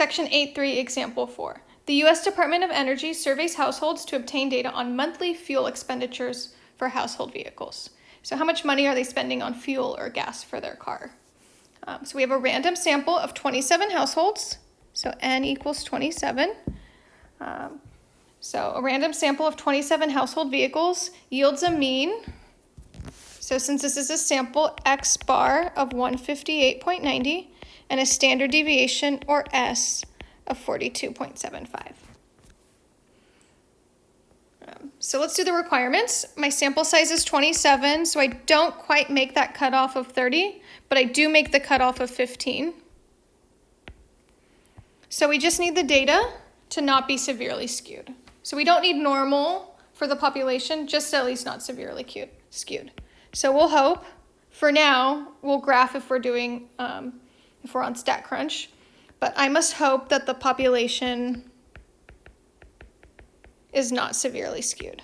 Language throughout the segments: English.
Section 8.3, Example 4. The U.S. Department of Energy surveys households to obtain data on monthly fuel expenditures for household vehicles. So how much money are they spending on fuel or gas for their car? Um, so we have a random sample of 27 households. So n equals 27. Um, so a random sample of 27 household vehicles yields a mean. So since this is a sample, x bar of 158.90 and a standard deviation, or S, of 42.75. Um, so let's do the requirements. My sample size is 27, so I don't quite make that cutoff of 30, but I do make the cutoff of 15. So we just need the data to not be severely skewed. So we don't need normal for the population, just at least not severely skewed. So we'll hope, for now, we'll graph if we're doing, um, if we're on StatCrunch, but I must hope that the population is not severely skewed.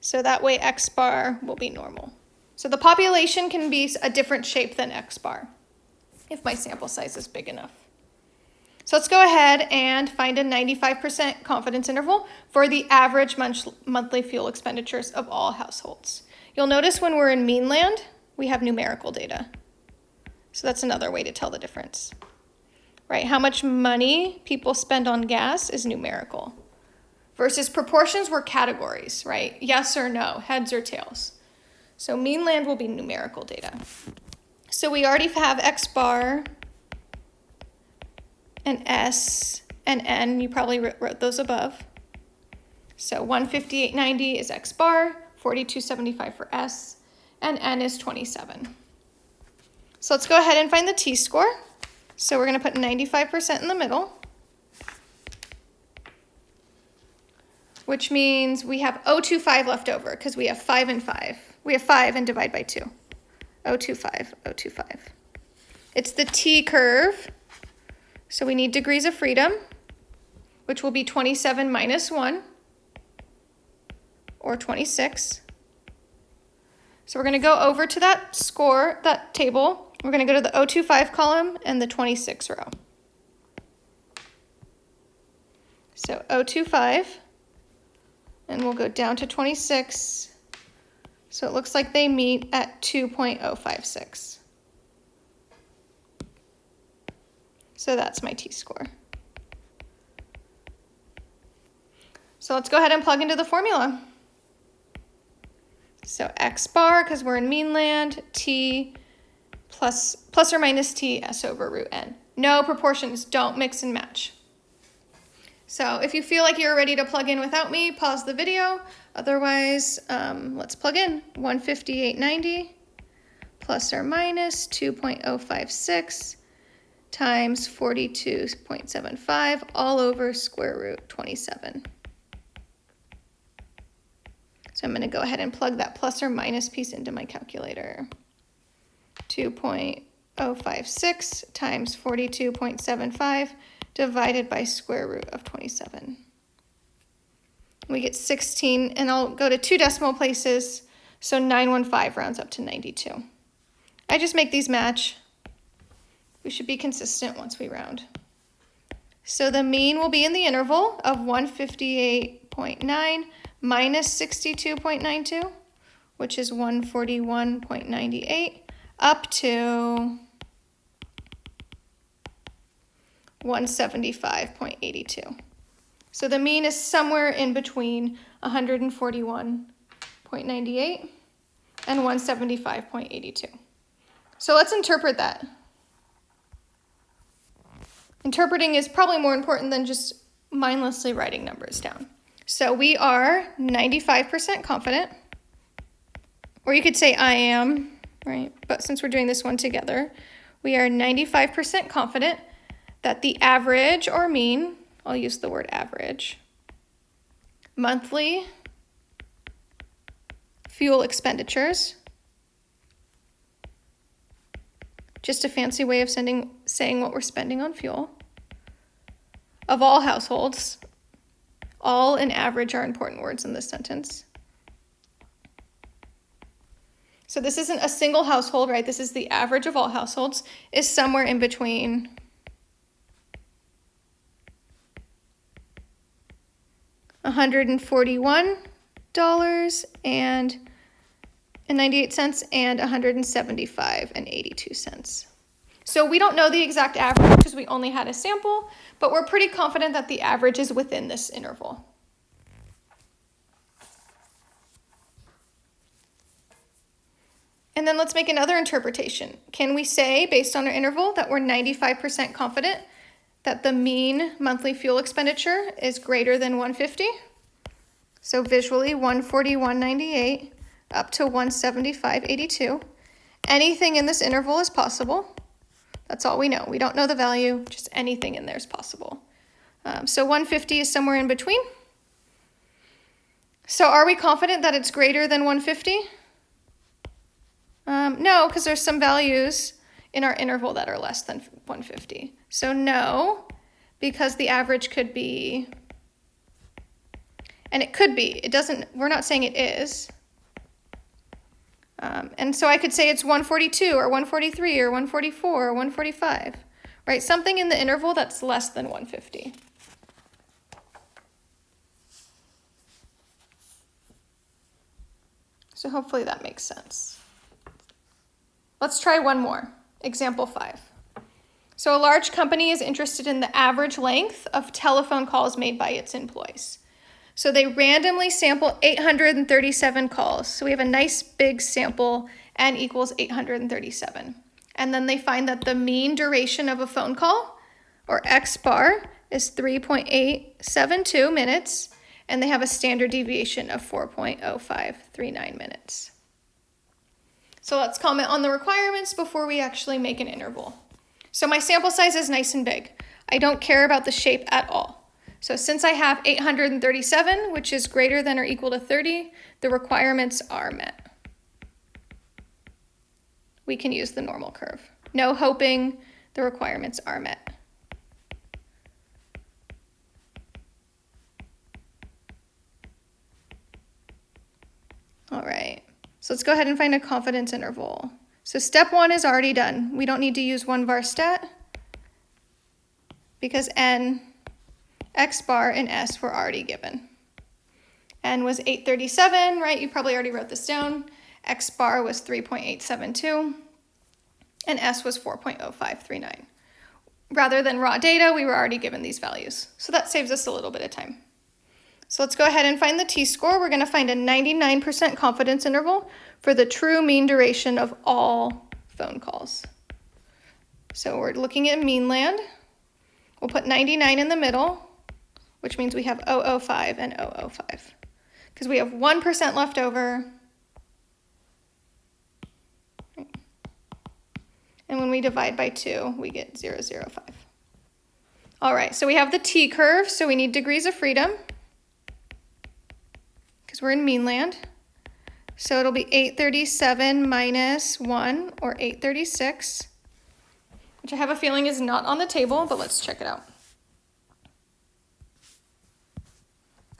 So that way X bar will be normal. So the population can be a different shape than X bar if my sample size is big enough. So let's go ahead and find a 95% confidence interval for the average monthly fuel expenditures of all households. You'll notice when we're in mean land, we have numerical data. So that's another way to tell the difference, right? How much money people spend on gas is numerical versus proportions were categories, right? Yes or no, heads or tails. So mean land will be numerical data. So we already have X bar and S and N. You probably wrote those above. So 158.90 is X bar, 42.75 for S, and N is 27. So let's go ahead and find the t-score. So we're going to put 95% in the middle, which means we have 025 left over because we have 5 and 5. We have 5 and divide by 2. 025, 025. It's the t curve. So we need degrees of freedom, which will be 27 minus 1, or 26. So we're going to go over to that score, that table, we're going to go to the 025 column and the 26 row. So 025, and we'll go down to 26. So it looks like they meet at 2.056. So that's my t-score. So let's go ahead and plug into the formula. So x bar, because we're in mean land, t plus, plus or minus t s over root n. No proportions, don't mix and match. So if you feel like you're ready to plug in without me, pause the video. Otherwise, um, let's plug in 158.90 plus or minus 2.056 times 42.75 all over square root 27. So I'm going to go ahead and plug that plus or minus piece into my calculator. 2.056 times 42.75 divided by square root of 27. We get 16, and I'll go to two decimal places, so 915 rounds up to 92. I just make these match. We should be consistent once we round. So the mean will be in the interval of 158.9 minus 62.92, which is 141.98 up to 175.82. So the mean is somewhere in between 141.98 and 175.82. So let's interpret that. Interpreting is probably more important than just mindlessly writing numbers down. So we are 95% confident, or you could say I am right? But since we're doing this one together, we are 95% confident that the average or mean, I'll use the word average, monthly fuel expenditures, just a fancy way of sending, saying what we're spending on fuel, of all households, all and average are important words in this sentence, so this isn't a single household, right? This is the average of all households, is somewhere in between $141 and and 98 cents and 175 and 82 cents. So we don't know the exact average because we only had a sample, but we're pretty confident that the average is within this interval. And then let's make another interpretation. Can we say, based on our interval, that we're 95% confident that the mean monthly fuel expenditure is greater than 150? So visually, 141.98 up to 175.82. Anything in this interval is possible. That's all we know. We don't know the value, just anything in there is possible. Um, so 150 is somewhere in between. So are we confident that it's greater than 150? Um, no, because there's some values in our interval that are less than 150. So no, because the average could be, and it could be, it doesn't, we're not saying it is. Um, and so I could say it's 142 or 143 or 144 or 145, right? Something in the interval that's less than 150. So hopefully that makes sense. Let's try one more. Example five. So a large company is interested in the average length of telephone calls made by its employees. So they randomly sample 837 calls. So we have a nice big sample, n equals 837. And then they find that the mean duration of a phone call, or X bar, is 3.872 minutes, and they have a standard deviation of 4.0539 minutes. So let's comment on the requirements before we actually make an interval. So my sample size is nice and big. I don't care about the shape at all. So since I have 837, which is greater than or equal to 30, the requirements are met. We can use the normal curve. No hoping, the requirements are met. All right. So let's go ahead and find a confidence interval. So step one is already done. We don't need to use one var stat because n, x bar, and s were already given. n was 837, right? You probably already wrote this down. x bar was 3.872, and s was 4.0539. Rather than raw data, we were already given these values. So that saves us a little bit of time. So let's go ahead and find the t-score. We're going to find a 99% confidence interval for the true mean duration of all phone calls. So we're looking at mean land. We'll put 99 in the middle, which means we have 005 and 005. Because we have 1% left over. And when we divide by 2, we get 005. All right, so we have the t-curve, so we need degrees of freedom because we're in mean land. So it'll be 837 minus 1, or 836, which I have a feeling is not on the table, but let's check it out.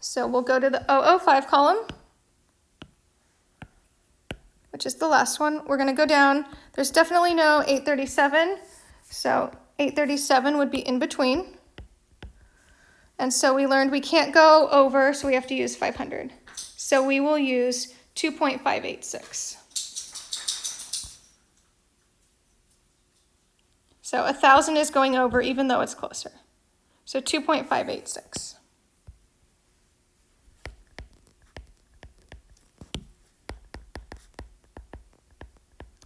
So we'll go to the 005 column, which is the last one. We're going to go down. There's definitely no 837, so 837 would be in between. And so we learned we can't go over, so we have to use 500. So we will use 2.586. So 1,000 is going over even though it's closer. So 2.586.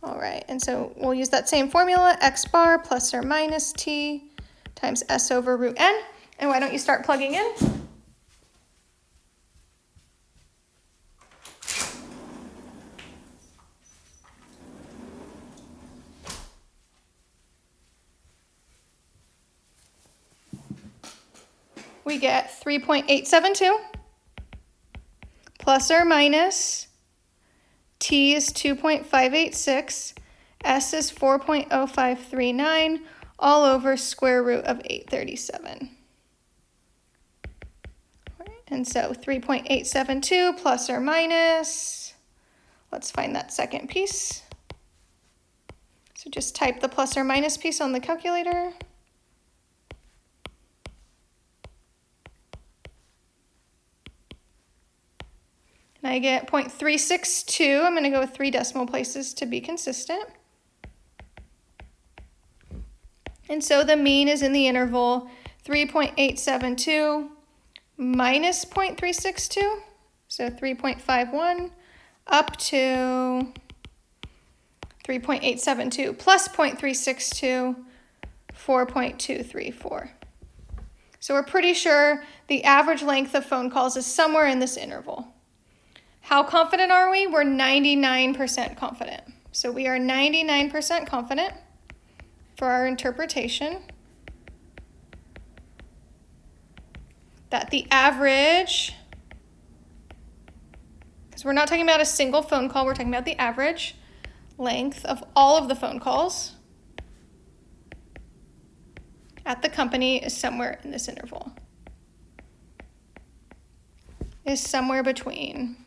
All right, and so we'll use that same formula, x bar plus or minus t times s over root n. And why don't you start plugging in? we get 3.872 plus or minus t is 2.586, s is 4.0539, all over square root of 837. And so 3.872 plus or minus, Let's find that second piece. So just type the plus or minus piece on the calculator. And I get 0.362. I'm going to go with three decimal places to be consistent. And so the mean is in the interval 3.872 minus 0.362, so 3.51, up to 3.872 plus 0.362, 4.234. So we're pretty sure the average length of phone calls is somewhere in this interval. How confident are we? We're 99% confident. So we are 99% confident for our interpretation that the average, because we're not talking about a single phone call, we're talking about the average length of all of the phone calls at the company is somewhere in this interval. Is somewhere between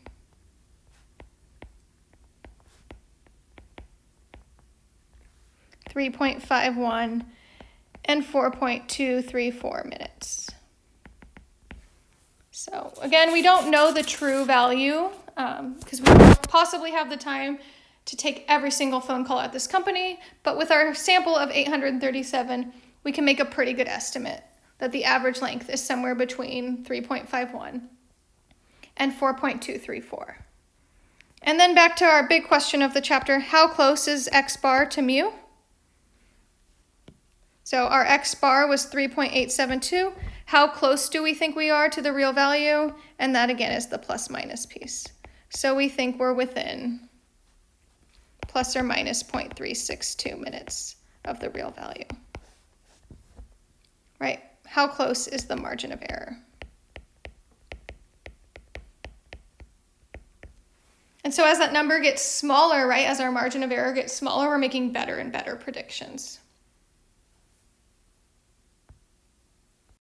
3.51 and 4.234 minutes. So again, we don't know the true value because um, we don't possibly have the time to take every single phone call at this company, but with our sample of 837, we can make a pretty good estimate that the average length is somewhere between 3.51 and 4.234. And then back to our big question of the chapter, how close is x bar to mu? So our x bar was 3.872. How close do we think we are to the real value? And that again is the plus minus piece. So we think we're within plus or minus 0.362 minutes of the real value. Right, how close is the margin of error? And so as that number gets smaller, right, as our margin of error gets smaller, we're making better and better predictions.